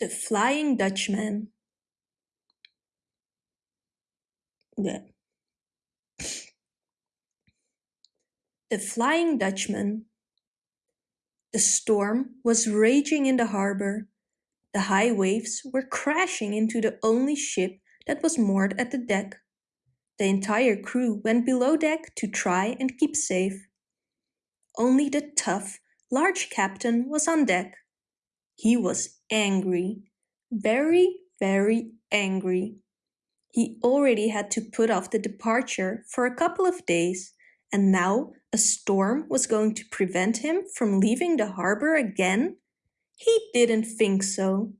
The Flying Dutchman The, the Flying Dutchman The storm was raging in the harbour. The high waves were crashing into the only ship that was moored at the deck. The entire crew went below deck to try and keep safe. Only the tough, large captain was on deck. He was angry, very, very angry. He already had to put off the departure for a couple of days, and now a storm was going to prevent him from leaving the harbor again? He didn't think so.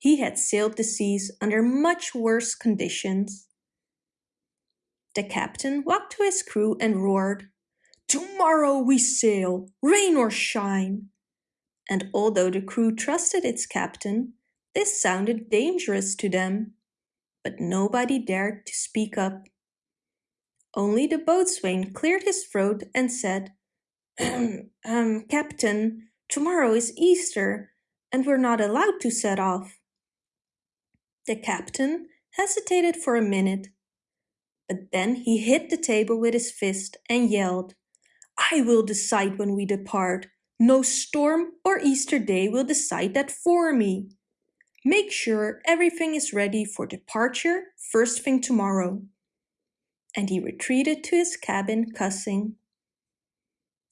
He had sailed the seas under much worse conditions. The captain walked to his crew and roared, Tomorrow we sail, rain or shine! And although the crew trusted its captain, this sounded dangerous to them. But nobody dared to speak up. Only the boatswain cleared his throat and said, um, Captain, tomorrow is Easter, and we're not allowed to set off. The captain hesitated for a minute, but then he hit the table with his fist and yelled, I will decide when we depart. No storm or Easter day will decide that for me. Make sure everything is ready for departure first thing tomorrow. And he retreated to his cabin cussing.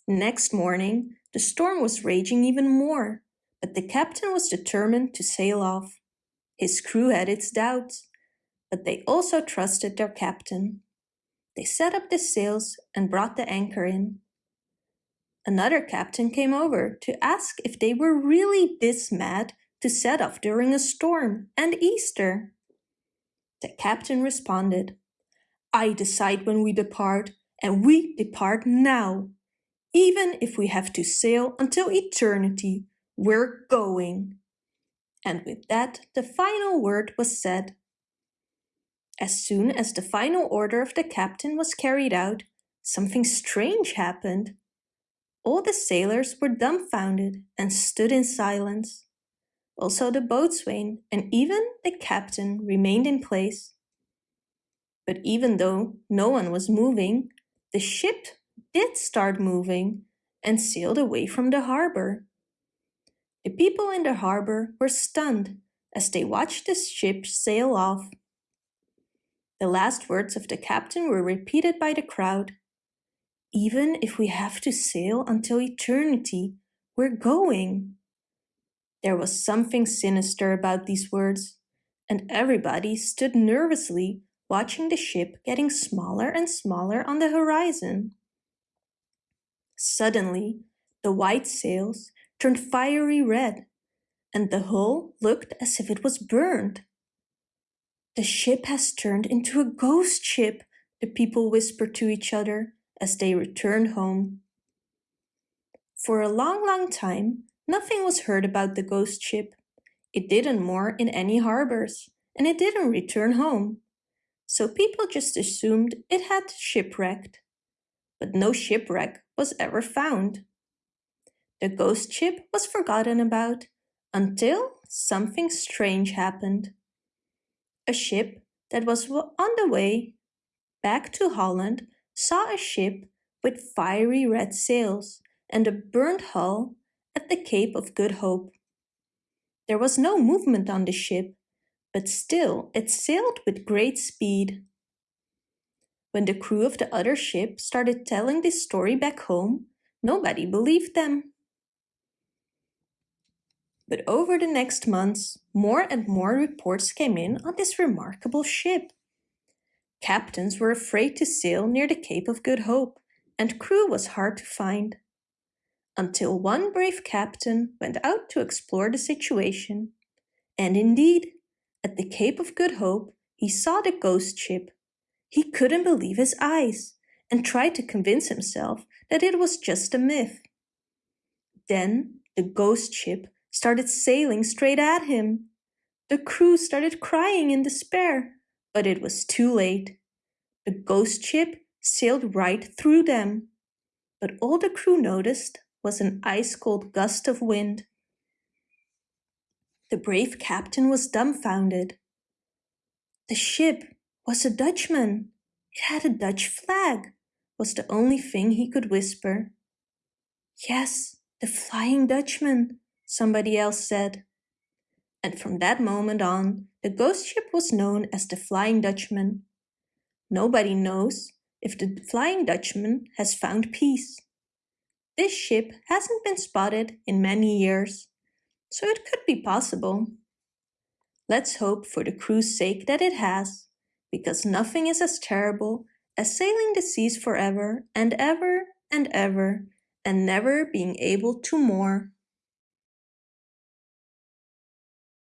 Next morning, the storm was raging even more, but the captain was determined to sail off. His crew had its doubts, but they also trusted their captain. They set up the sails and brought the anchor in. Another captain came over to ask if they were really this mad to set off during a storm and Easter. The captain responded, I decide when we depart, and we depart now. Even if we have to sail until eternity, we're going. And with that, the final word was said. As soon as the final order of the captain was carried out, something strange happened. All the sailors were dumbfounded and stood in silence. Also the boatswain and even the captain remained in place. But even though no one was moving, the ship did start moving and sailed away from the harbor. The people in the harbor were stunned as they watched the ship sail off. The last words of the captain were repeated by the crowd even if we have to sail until eternity, we're going. There was something sinister about these words, and everybody stood nervously watching the ship getting smaller and smaller on the horizon. Suddenly, the white sails turned fiery red, and the hull looked as if it was burned. The ship has turned into a ghost ship, the people whispered to each other as they returned home. For a long, long time, nothing was heard about the ghost ship. It didn't moor in any harbors, and it didn't return home. So people just assumed it had shipwrecked. But no shipwreck was ever found. The ghost ship was forgotten about until something strange happened. A ship that was on the way back to Holland saw a ship with fiery red sails and a burnt hull at the Cape of Good Hope. There was no movement on the ship, but still it sailed with great speed. When the crew of the other ship started telling this story back home, nobody believed them. But over the next months, more and more reports came in on this remarkable ship. Captains were afraid to sail near the Cape of Good Hope, and crew was hard to find. Until one brave captain went out to explore the situation. And indeed, at the Cape of Good Hope, he saw the ghost ship. He couldn't believe his eyes and tried to convince himself that it was just a myth. Then the ghost ship started sailing straight at him. The crew started crying in despair but it was too late. The ghost ship sailed right through them. But all the crew noticed was an ice-cold gust of wind. The brave captain was dumbfounded. The ship was a Dutchman. It had a Dutch flag, was the only thing he could whisper. Yes, the Flying Dutchman, somebody else said. And from that moment on, the ghost ship was known as the Flying Dutchman. Nobody knows if the Flying Dutchman has found peace. This ship hasn't been spotted in many years, so it could be possible. Let's hope for the crew's sake that it has, because nothing is as terrible as sailing the seas forever and ever and ever and never being able to moor.